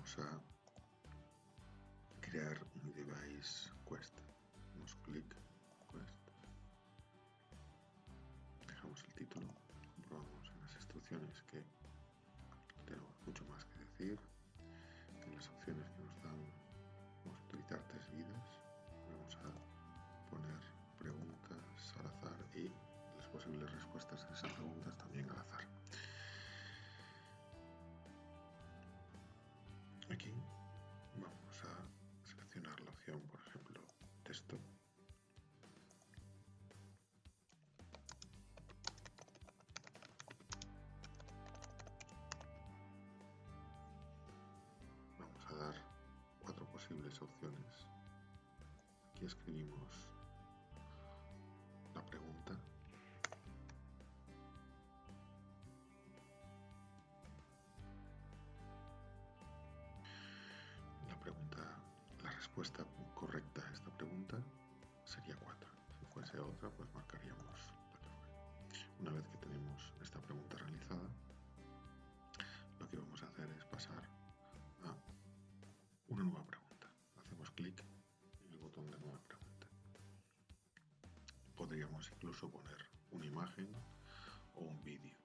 vamos a crear un device Aquí vamos a seleccionar la opción, por ejemplo, texto. Vamos a dar cuatro posibles opciones. Aquí escribimos correcta a esta pregunta sería 4. Si fuese otra, pues marcaríamos Una vez que tenemos esta pregunta realizada, lo que vamos a hacer es pasar a una nueva pregunta. Hacemos clic en el botón de nueva pregunta. Podríamos incluso poner una imagen o un vídeo.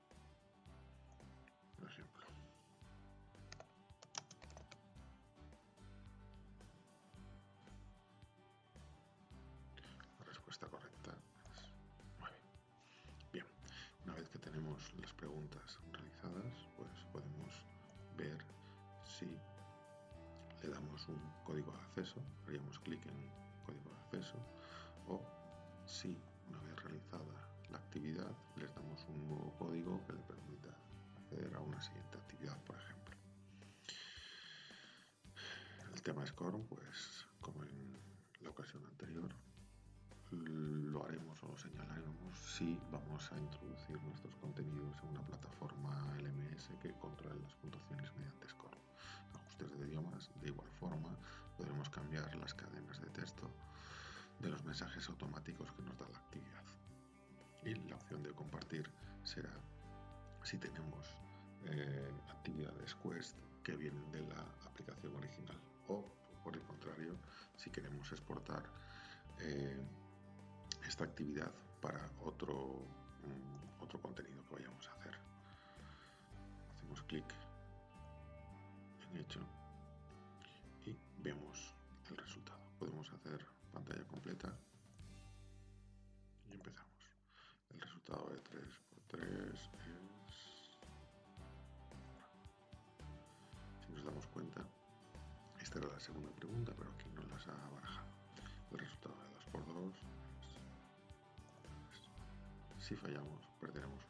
Las preguntas realizadas, pues podemos ver si le damos un código de acceso, haríamos clic en código de acceso, o si una vez realizada la actividad les damos un nuevo código que le permita acceder a una siguiente actividad, por ejemplo. El tema Scorn, pues como en la ocasión anterior, lo haremos o lo señalaremos si vamos a introducir nuestros contenidos en una plataforma LMS que controle las puntuaciones mediante score. Ajustes de idiomas, de igual forma, podremos cambiar las cadenas de texto de los mensajes automáticos que nos da la actividad. Y la opción de compartir será si tenemos eh, actividades Quest que vienen de la aplicación original o por el contrario si queremos exportar eh, esta actividad para otro, mm, otro contenido que vayamos a hacer. Hacemos clic en hecho y vemos el resultado. Podemos hacer pantalla completa y empezamos. El resultado de 3x3 es... Si nos damos cuenta, esta era la segunda pregunta, pero aquí no las ha barajado. El resultado si fallamos, perderemos